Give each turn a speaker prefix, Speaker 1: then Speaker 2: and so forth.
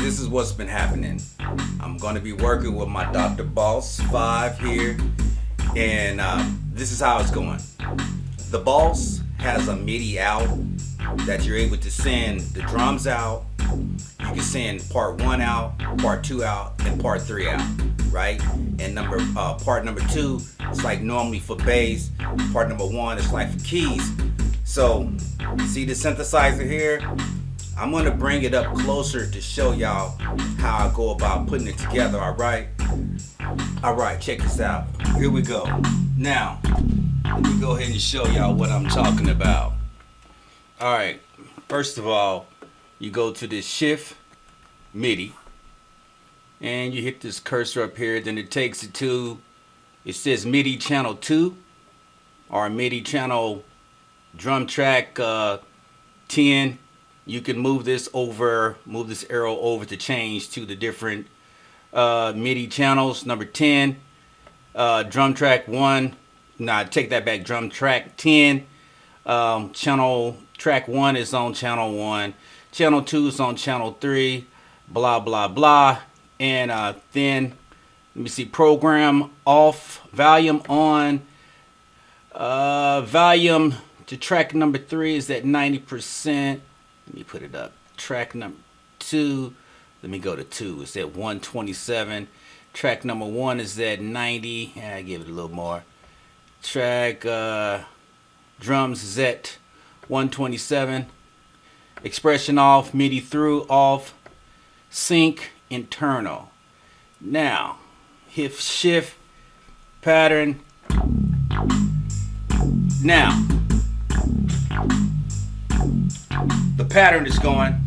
Speaker 1: this is what's been happening. I'm to be working with my Dr. Boss 5 here, and um, this is how it's going. The Boss has a MIDI out that you're able to send the drums out. You can send part one out, part two out, and part three out, right? And number uh, part number two is like normally for bass. Part number one is like for keys. So see the synthesizer here? I'm gonna bring it up closer to show y'all how I go about putting it together, all right? All right, check this out. Here we go. Now, let me go ahead and show y'all what I'm talking about. All right, first of all, you go to this shift MIDI and you hit this cursor up here, then it takes it to, it says MIDI channel 2 or MIDI channel drum track uh, 10 you can move this over, move this arrow over to change to the different uh, MIDI channels. Number 10, uh, drum track 1, nah, take that back, drum track 10. Um, channel track 1 is on channel 1. Channel 2 is on channel 3, blah, blah, blah. And uh, then, let me see, program off, volume on, uh, volume to track number 3 is at 90%. Let me put it up. Track number two. Let me go to two. It's at 127. Track number one is at 90. Yeah, I give it a little more. Track uh, drums is at 127. Expression off, MIDI through off, sync internal. Now, hit shift pattern. Now, pattern is going.